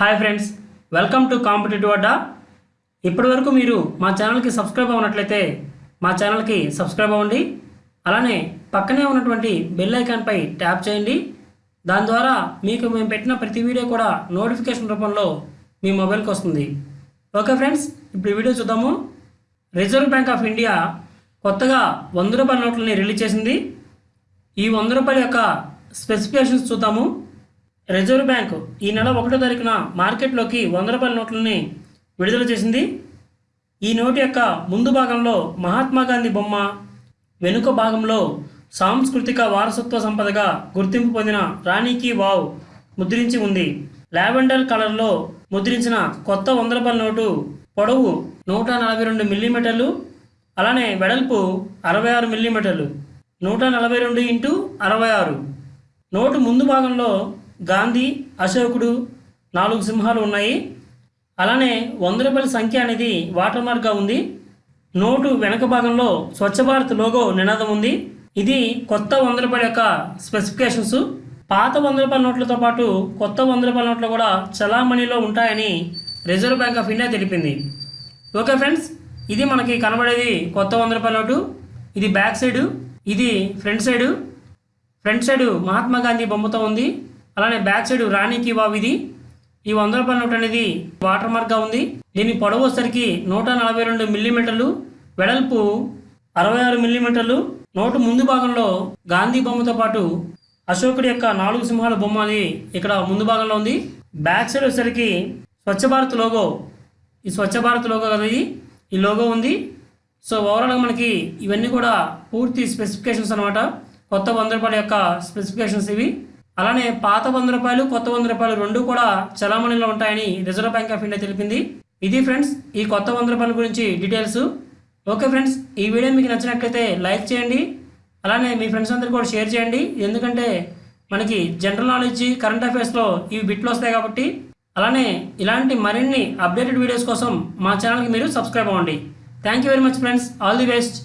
Hi friends welcome to competitive Adda ఇప్పటివరకు మీరు మా ఛానల్కి సబ్స్క్రైబ్ అవ్వనట్లయితే మా ఛానల్కి సబ్స్క్రైబ్ అవ్వండి. అలానే పక్కనే ఉన్నటువంటి బెల్ ఐకాన్పై ట్యాప్ చేయండి. దాని ద్వారా మీకు మేము పెట్టిన ప్రతి వీడియో కూడా నోటిఫికేషన్ రూపంలో మీ మొబైల్కి వస్తుంది. ఓకే ఫ్రెండ్స్ ఇప్పుడు వీడియో చూద్దాము. రిజర్వ్ బ్యాంక్ ఆఫ్ ఇండియా కొత్తగా వంద రూపాయల నోట్లని రిలీజ్ చేసింది. ఈ వంద రూపాయల యొక్క స్పెసిఫికేషన్స్ చూద్దాము. రిజర్వ్ బ్యాంక్ ఈ నెల ఒకటో తారీఖున మార్కెట్లోకి వంద రూపాయల నోట్లని విడుదల చేసింది. ఈ నోటు యొక్క ముందు భాగంలో మహాత్మా గాంధీ బొమ్మ వెనుక భాగంలో సాంస్కృతిక వారసత్వ సంపదగా గుర్తింపు పొందిన రాణికి వావ్ ముద్రించి ఉంది. లావెండర్ కలర్లో ముద్రించిన కొత్త వంద రూపాయల నోటు పొడవు నూట నలభై రెండు మిల్లీమీటర్లు అలానే వెడల్పు అరవై ఆరు మిల్లీమీటర్లు నూట నలభై రెండు ఇంటూ అరవై ఆరు. నోటు ముందు భాగంలో గాంధీ అశోకుడు నాలుగు సింహాలు ఉన్నాయి. అలానే వంద రూపాయల సంఖ్య అనేది వాటర్ మార్క్గా ఉంది. నోటు వెనక భాగంలో స్వచ్ఛ భారత్ లోగో నినాదం ఉంది. ఇది కొత్త వంద రూపాయల యొక్క స్పెసిఫికేషన్స్. పాత వంద రూపాయల నోట్లతో పాటు కొత్త వంద రూపాయల నోట్లు కూడా చలామణిలో ఉంటాయని రిజర్వ్ బ్యాంక్ ఆఫ్ ఇండియా తెలిపింది. ఓకే ఫ్రెండ్స్ ఇది మనకి కనబడేది కొత్త వంద రూపాయల నోటు. ఇది బ్యాక్ సైడు ఇది front side. Front side Mahatma Gandhi బొమ్మతో ఉంది. అలానే బ్యాక్ సైడ్ రాణికి వావ్ ఇది. ఈ వంద రూపాయల నోట్ అనేది వాటర్ మార్క్గా ఉంది. దీని పొడవు వచ్చేసరికి నూట నలభై రెండు మిల్లీమీటర్లు వెడల్పు అరవై ఆరు మిల్లీమీటర్లు. నోటు ముందు భాగంలో గాంధీ బొమ్మతో పాటు అశోకుడి యొక్క నాలుగు సింహాల బొమ్మ అది ఇక్కడ ముందు భాగంలో ఉంది. బ్యాక్ సైడ్ వచ్చేసరికి స్వచ్ఛ భారత్ లోగో. ఈ స్వచ్ఛ భారత్ లోగో కదా ఇది. ఈ లోగో ఉంది. సో ఓవరాల్గా మనకి ఇవన్నీ కూడా పూర్తి స్పెసిఫికేషన్స్ అనమాట కొత్త వంద రూపాయల యొక్క స్పెసిఫికేషన్స్ ఇవి. అలానే పాత వంద రూపాయలు కొత్త వంద రూపాయలు రెండు కూడా చలామణిలో ఉంటాయని రిజర్వ్ బ్యాంక్ ఆఫ్ ఇండియా తెలిపింది. ఇది ఫ్రెండ్స్ ఈ కొత్త వంద రూపాయల గురించి డీటెయిల్స్. ఓకే ఫ్రెండ్స్ ఈ వీడియో మీకు నచ్చినట్లయితే లైక్ చేయండి. అలానే మీ ఫ్రెండ్స్ అందరికీ కూడా షేర్ చేయండి. ఎందుకంటే మనకి జనరల్ నాలెడ్జ్ కరెంట్ అఫైర్స్లో ఇవి బిట్లు వస్తాయి కాబట్టి. అలానే ఇలాంటి మరిన్ని అప్డేటెడ్ వీడియోస్ కోసం మా ఛానల్కి మీరు సబ్స్క్రైబ్ అవ్వండి. Thank you very much friends all the best